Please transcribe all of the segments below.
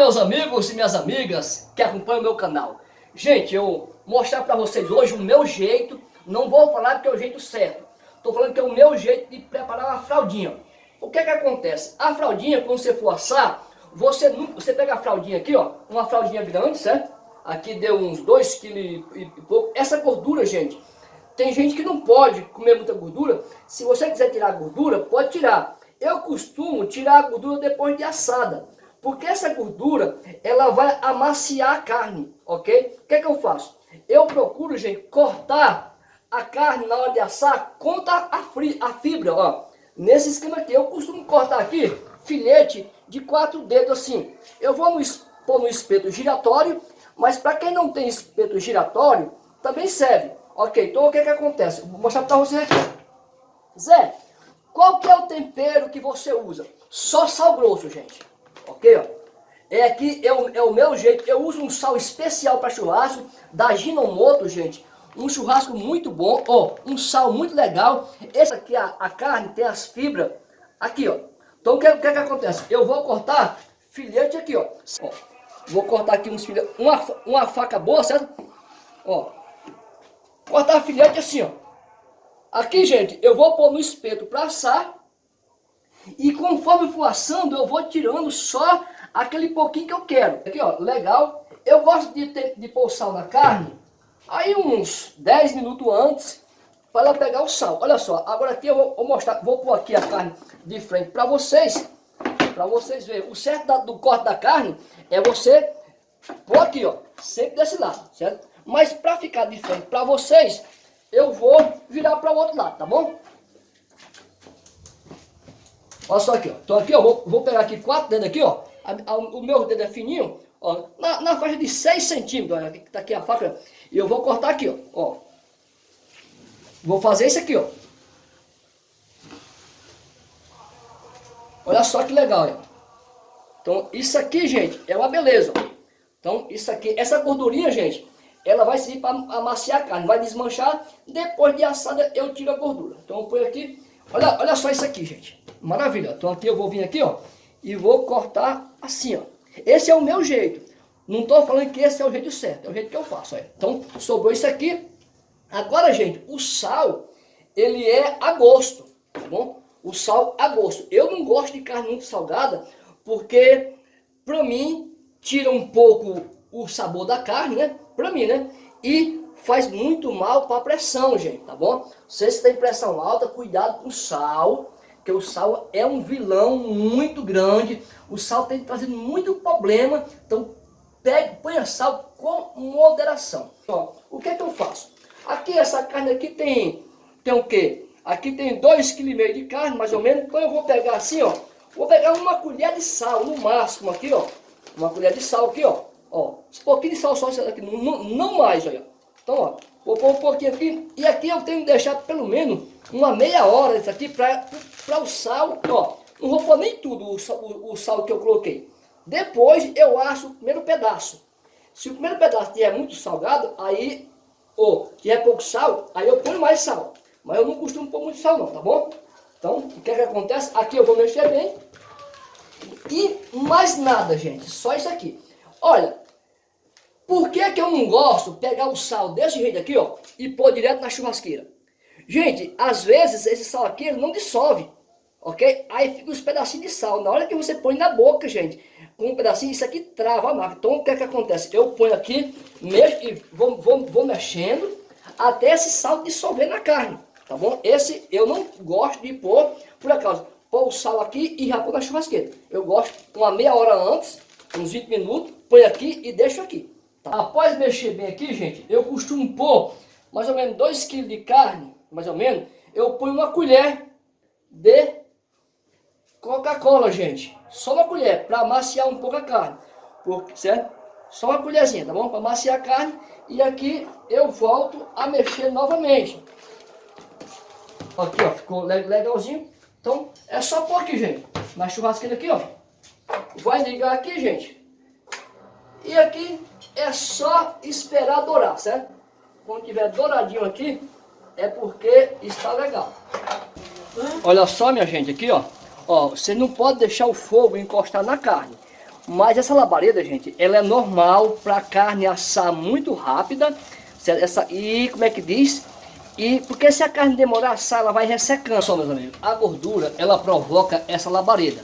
meus amigos e minhas amigas que acompanham o meu canal. Gente, eu mostrar para vocês hoje o meu jeito, não vou falar que é o jeito certo. Estou falando que é o meu jeito de preparar uma fraldinha. O que é que acontece? A fraldinha, quando você for assar, você, você pega a fraldinha aqui, ó, uma fraldinha grande, certo? Aqui deu uns 2 kg e pouco. Essa gordura, gente, tem gente que não pode comer muita gordura. Se você quiser tirar a gordura, pode tirar. Eu costumo tirar a gordura depois de assada. Porque essa gordura, ela vai amaciar a carne, ok? O que é que eu faço? Eu procuro, gente, cortar a carne na hora de assar, conta a, fri, a fibra, ó. Nesse esquema aqui, eu costumo cortar aqui, filete de quatro dedos assim. Eu vou no, pôr no espeto giratório, mas para quem não tem espeto giratório, também serve. Ok, então o que é que acontece? Vou mostrar para vocês aqui. Zé, qual que é o tempero que você usa? Só sal grosso, gente ok? Ó. É aqui, é o, é o meu jeito, eu uso um sal especial para churrasco, da Ginomoto, gente. Um churrasco muito bom, ó, um sal muito legal. Esse aqui, a, a carne tem as fibras, aqui, ó. Então o que, que, que acontece? Eu vou cortar filete aqui, ó. ó vou cortar aqui uns filhetes, uma, uma faca boa, certo? Ó, cortar filete assim, ó. Aqui, gente, eu vou pôr no espeto para assar. E conforme for assando, eu vou tirando só aquele pouquinho que eu quero. Aqui, ó, legal. Eu gosto de, ter, de pôr sal na carne, aí uns 10 minutos antes, para ela pegar o sal. Olha só, agora aqui eu vou, vou mostrar, vou pôr aqui a carne de frente para vocês, para vocês verem. O certo da, do corte da carne é você pôr aqui, ó, sempre desse lado, certo? Mas para ficar de frente para vocês, eu vou virar para o outro lado, tá bom? Olha só aqui, ó. Então aqui, ó, vou, vou pegar aqui quatro dedos aqui, ó. A, a, o meu dedo é fininho, ó. Na, na faixa de 6 centímetros, olha, tá aqui a faca. E eu vou cortar aqui, ó. ó. Vou fazer isso aqui, ó. Olha só que legal, ó. Então, isso aqui, gente, é uma beleza. Então, isso aqui, essa gordurinha, gente, ela vai servir para amaciar a carne, vai desmanchar. Depois de assada, eu tiro a gordura. Então, eu ponho aqui. Olha, olha só isso aqui, gente. Maravilha. Então aqui eu vou vir aqui, ó, e vou cortar assim, ó. Esse é o meu jeito. Não estou falando que esse é o jeito certo, é o jeito que eu faço. Ó. Então, sobrou isso aqui. Agora, gente, o sal, ele é a gosto, tá bom? O sal a gosto. Eu não gosto de carne muito salgada, porque, para mim, tira um pouco o sabor da carne, né? Para mim, né? E faz muito mal para a pressão, gente, tá bom? Se tem pressão alta, cuidado com o sal, porque o sal é um vilão muito grande, o sal tem trazido muito problema, então pegue, ponha sal com moderação. Ó, o que é que eu faço? Aqui essa carne aqui tem, tem o quê? Aqui tem 2,5 kg de carne, mais ou menos, então eu vou pegar assim, ó, vou pegar uma colher de sal, no máximo aqui, ó, uma colher de sal aqui, ó, ó, um pouquinho de sal só aqui, não, não mais, olha. Então, ó, vou pôr um pouquinho aqui, e aqui eu tenho que deixar pelo menos uma meia hora isso aqui para o sal, ó, não vou pôr nem tudo o, o, o, sal que eu coloquei. Depois eu acho o primeiro pedaço. Se o primeiro pedaço tiver muito salgado, aí, ou tiver pouco sal, aí eu ponho mais sal. Mas eu não costumo pôr muito sal não, tá bom? Então, o que é que acontece? Aqui eu vou mexer bem. E mais nada, gente, só isso aqui. Olha, por que que eu não gosto de pegar o sal desse jeito aqui, ó, e pôr direto na churrasqueira? Gente, às vezes esse sal aqui ele não dissolve, ok? Aí fica uns pedacinhos de sal. Na hora que você põe na boca, gente, com um pedacinho, isso aqui trava a marca. Então o que é que acontece? Eu ponho aqui, mexo e vou, vou, vou mexendo até esse sal dissolver na carne, tá bom? Esse eu não gosto de pôr, por acaso, pôr o sal aqui e já pôr na churrasqueira. Eu gosto uma meia hora antes, uns 20 minutos, põe aqui e deixo aqui. Tá? Após mexer bem aqui, gente, eu costumo pôr mais ou menos 2 kg de carne mais ou menos, eu ponho uma colher de Coca-Cola, gente. Só uma colher, para amaciar um pouco a carne. Porque, certo? Só uma colherzinha, tá bom? Para amaciar a carne. E aqui eu volto a mexer novamente. Aqui, ó, ficou legalzinho. Então, é só pôr aqui, gente. Na churrasqueira aqui, ó. Vai ligar aqui, gente. E aqui é só esperar dourar, certo? Quando tiver douradinho aqui, é porque está legal. Olha só, minha gente, aqui, ó. Ó, você não pode deixar o fogo encostar na carne. Mas essa labareda, gente, ela é normal para carne assar muito rápida. Essa, e como é que diz? E porque se a carne demorar a assar, ela vai ressecando. Só, meus amigos, a gordura, ela provoca essa labareda.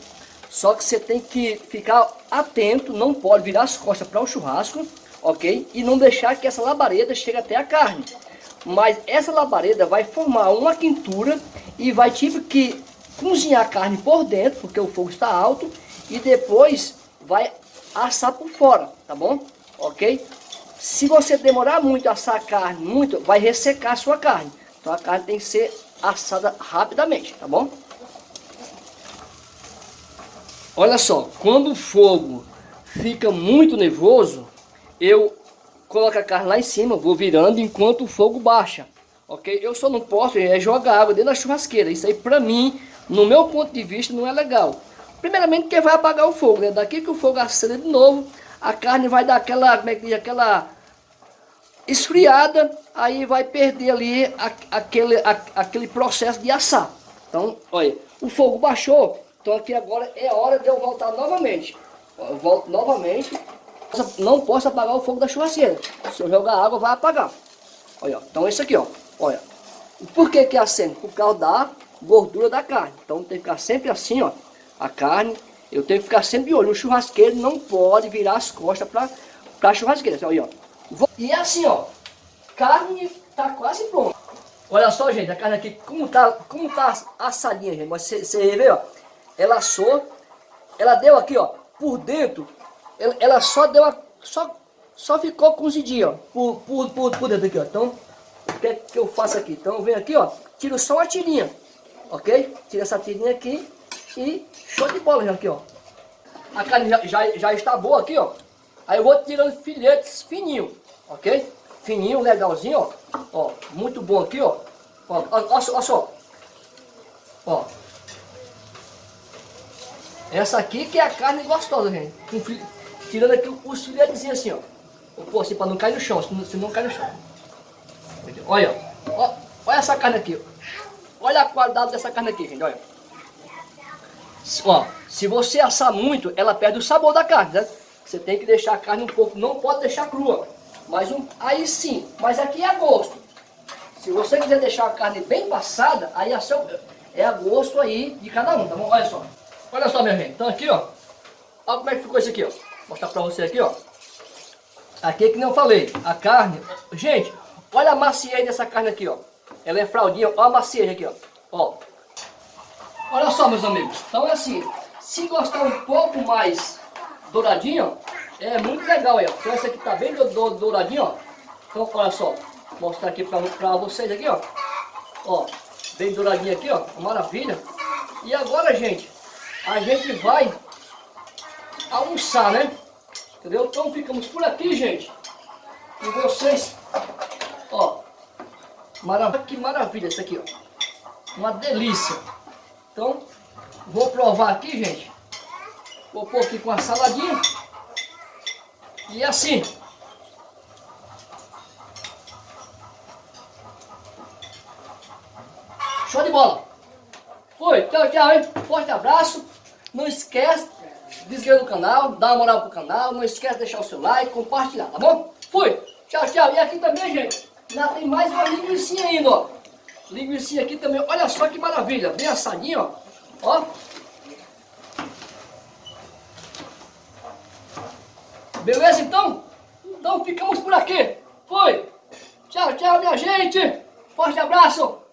Só que você tem que ficar atento, não pode virar as costas para o churrasco, ok? E não deixar que essa labareda chegue até a carne. Mas essa labareda vai formar uma quintura e vai tipo que cozinhar a carne por dentro, porque o fogo está alto, e depois vai assar por fora, tá bom? Ok? Se você demorar muito a assar a carne, muito, vai ressecar a sua carne. Então a carne tem que ser assada rapidamente, tá bom? Olha só, quando o fogo fica muito nervoso, eu coloco a carne lá em cima, vou virando enquanto o fogo baixa. Ok? Eu só não posso é jogar água dentro da churrasqueira. Isso aí pra mim, no meu ponto de vista, não é legal. Primeiramente que vai apagar o fogo, né? Daqui que o fogo acende de novo, a carne vai dar aquela, como é que diz, aquela esfriada, aí vai perder ali a, aquele, a, aquele processo de assar. Então, olha, o fogo baixou, então aqui agora é hora de eu voltar novamente. Eu volto novamente. Não posso apagar o fogo da churrasqueira. Se eu jogar água, vai apagar. Olha, então esse aqui, ó. Olha. Por que que acende? Por causa da gordura da carne. Então tem que ficar sempre assim, ó. A carne, eu tenho que ficar sempre de olho. O churrasqueiro não pode virar as costas para a churrasqueira. Olha, ó. E é assim, ó. Carne tá quase pronta. Olha só, gente, a carne aqui, como tá, como tá assadinha, gente. Você vê, ó ela assou, ela deu aqui, ó, por dentro, ela, só deu, a, só, só ficou cozidinha, ó, por, por, por, por dentro aqui, ó. Então, o que é que eu faço aqui? Então, eu venho aqui, ó, tiro só uma tirinha, ok? Tira essa tirinha aqui e show de bola já aqui, ó. A carne já, já, já está boa aqui, ó. Aí eu vou tirando filetes fininho, ok? Fininho, legalzinho, ó. Ó, muito bom aqui, ó. Ó, ó, ó, ó só. Ó, essa aqui que é a carne gostosa, gente. Tirando aqui os filetezinhos assim, ó. Pô, assim, pra não cair no chão, senão, não cai no chão. Olha, ó. Olha essa carne aqui. Olha a qualidade dessa carne aqui, gente, olha. Ó, se você assar muito, ela perde o sabor da carne, né? Você tem que deixar a carne um pouco, não pode deixar crua. Mas um, aí sim, mas aqui é a gosto. Se você quiser deixar a carne bem passada, aí é, seu, é a gosto aí de cada um, tá bom? Olha só. Olha só, minha gente. Então aqui, ó. Olha como é que ficou isso aqui, ó. Vou mostrar pra você aqui, ó. Aqui é que não falei. A carne. Gente, olha a maciez dessa carne aqui, ó. Ela é fraldinha. Olha a maciez aqui, ó. Ó. Olha só, meus amigos. Então é assim. Se gostar um pouco mais douradinho, é muito legal aí, ó. Então essa aqui tá bem douradinho, ó. Então, olha só. Vou mostrar aqui pra, pra vocês aqui, ó. Ó. Bem douradinho aqui, ó. Maravilha. E agora, gente, a gente vai almoçar, né? Entendeu? Então ficamos por aqui, gente. E vocês, ó, que maravilha isso aqui, ó. Uma delícia. Então, vou provar aqui, gente. Vou pôr aqui com a saladinha. E assim. Show de bola. Foi, tchau, tchau, hein? Forte abraço. Não esquece de inscrever no canal, dar uma moral pro canal, não esquece de deixar o seu like, compartilhar, tá bom? Fui! Tchau, tchau! E aqui também, gente, ainda tem mais uma linguiça ainda, ó. Linguiça aqui também, olha só que maravilha, bem assadinho, ó. Ó. Beleza, então? Então ficamos por aqui. Foi! Tchau, tchau, minha gente! Forte abraço!